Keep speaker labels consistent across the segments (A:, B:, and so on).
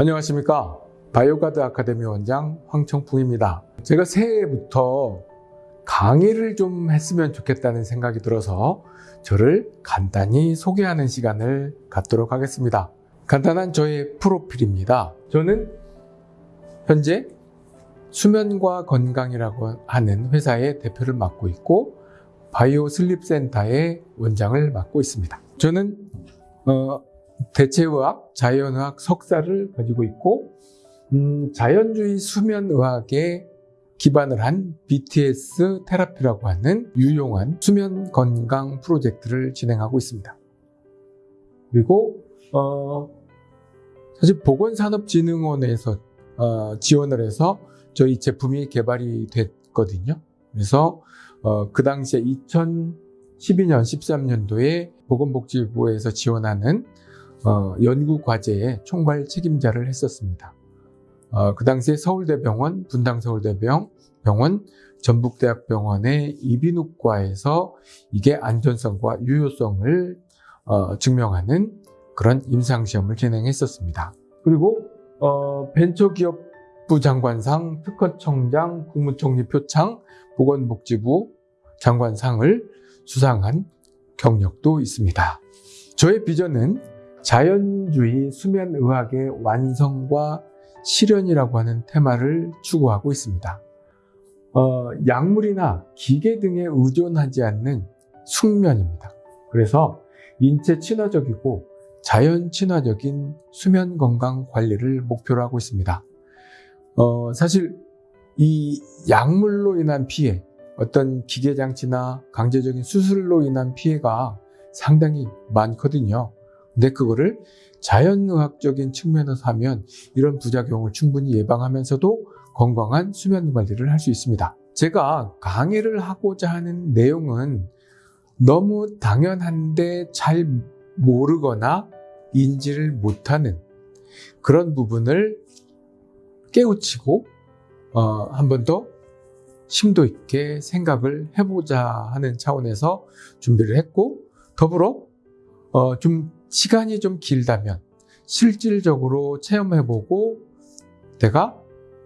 A: 안녕하십니까? 바이오가드 아카데미 원장 황청풍입니다. 제가 새해부터 강의를 좀 했으면 좋겠다는 생각이 들어서 저를 간단히 소개하는 시간을 갖도록 하겠습니다. 간단한 저의 프로필입니다. 저는 현재 수면과 건강이라고 하는 회사의 대표를 맡고 있고 바이오 슬립 센터의 원장을 맡고 있습니다. 저는 어, 대체의학, 자연의학 석사를 가지고 있고 음, 자연주의 수면의학에 기반을 한 BTS 테라피라고 하는 유용한 수면 건강 프로젝트를 진행하고 있습니다. 그리고 어, 사실 보건산업진흥원에서 어, 지원을 해서 저희 제품이 개발이 됐거든요. 그래서 어, 그 당시에 2012년, 13년도에 보건복지부에서 지원하는 어, 연구 과제의 총괄 책임자를 했었습니다. 어, 그 당시에 서울대병원, 분당서울대병원, 병원, 전북대학병원의 이비인후과에서 이게 안전성과 유효성을 어, 증명하는 그런 임상시험을 진행했었습니다. 그리고 어, 벤처기업부 장관상, 특허청장, 국무총리 표창, 보건복지부 장관상을 수상한 경력도 있습니다. 저의 비전은 자연주의 수면의학의 완성과 실현이라고 하는 테마를 추구하고 있습니다. 어, 약물이나 기계 등에 의존하지 않는 숙면입니다. 그래서 인체 친화적이고 자연 친화적인 수면 건강 관리를 목표로 하고 있습니다. 어, 사실 이 약물로 인한 피해, 어떤 기계 장치나 강제적인 수술로 인한 피해가 상당히 많거든요. 근데 그거를 자연의학적인 측면에서 하면 이런 부작용을 충분히 예방하면서도 건강한 수면 관리를 할 수 있습니다. 제가 강의를 하고자 하는 내용은 너무 당연한데 잘 모르거나 인지를 못하는 그런 부분을 깨우치고 어, 한 번 더 심도 있게 생각을 해보자 하는 차원에서 준비를 했고 더불어 어, 좀 시간이 좀 길다면 실질적으로 체험해보고 내가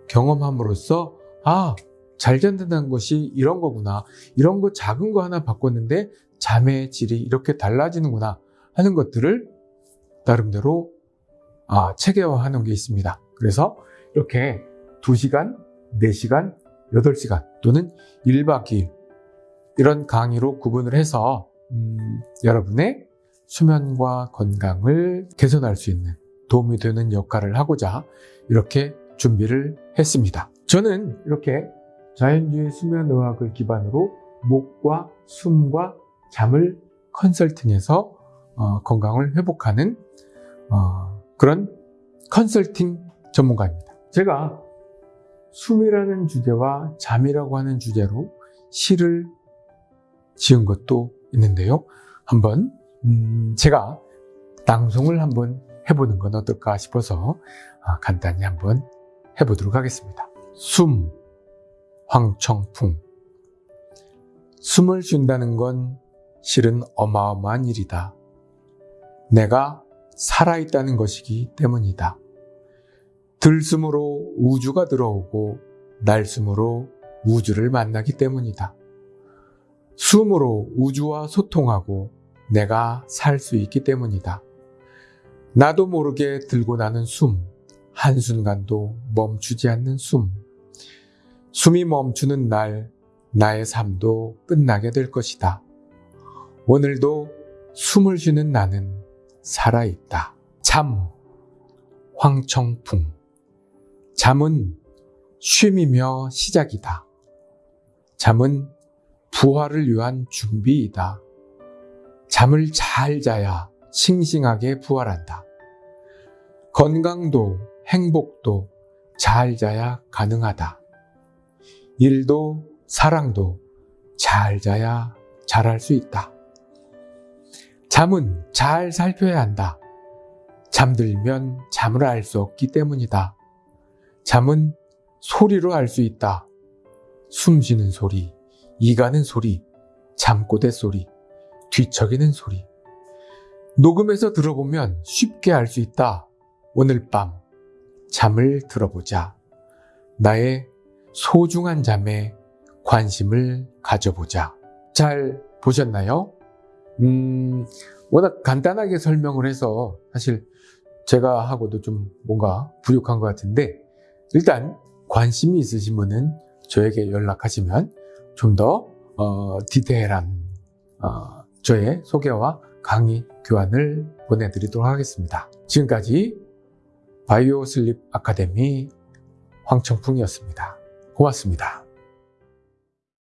A: 경험함으로써 아, 잘 잔다는 것이 이런 거구나. 이런 거 작은 거 하나 바꿨는데 잠의 질이 이렇게 달라지는구나 하는 것들을 나름대로 아, 체계화하는 게 있습니다. 그래서 이렇게 2시간, 4시간, 8시간 또는 1박 2일 이런 강의로 구분을 해서 음, 여러분의 수면과 건강을 개선할 수 있는 도움이 되는 역할을 하고자 이렇게 준비를 했습니다. 저는 이렇게 자연주의 수면의학을 기반으로 목과 숨과 잠을 컨설팅해서 어, 건강을 회복하는 어, 그런 컨설팅 전문가입니다. 제가 숨이라는 주제와 잠이라고 하는 주제로 시를 지은 것도 있는데요. 한번 음, 제가 낭송을 한번 해보는 건 어떨까 싶어서 아, 간단히 한번 해보도록 하겠습니다. 숨, 황청풍. 숨을 쉰다는 건 실은 어마어마한 일이다. 내가 살아있다는 것이기 때문이다. 들숨으로 우주가 들어오고 날숨으로 우주를 만나기 때문이다. 숨으로 우주와 소통하고 내가 살 수 있기 때문이다. 나도 모르게 들고 나는 숨, 한순간도 멈추지 않는 숨. 숨이 멈추는 날, 나의 삶도 끝나게 될 것이다. 오늘도 숨을 쉬는 나는 살아있다. 잠, 황청풍. 잠은 쉼이며 시작이다. 잠은 부활을 위한 준비이다. 잠을 잘 자야 싱싱하게 부활한다. 건강도 행복도 잘 자야 가능하다. 일도 사랑도 잘 자야 잘할 수 있다. 잠은 잘 살펴야 한다. 잠들면 잠을 알 수 없기 때문이다. 잠은 소리로 알 수 있다. 숨 쉬는 소리, 이 가는 소리, 잠꼬대 소리, 뒤척이는 소리. 녹음해서 들어보면 쉽게 알 수 있다. 오늘 밤 잠을 들어보자. 나의 소중한 잠에 관심을 가져보자. 잘 보셨나요? 음, 워낙 간단하게 설명을 해서 사실 제가 하고도 좀 뭔가 부족한 것 같은데 일단 관심이 있으신 분은 저에게 연락하시면 좀더 어, 디테일한 어, 저의 소개와 강의 교환을 보내드리도록 하겠습니다. 지금까지 바이오 슬립 아카데미 황청풍이었습니다. 고맙습니다.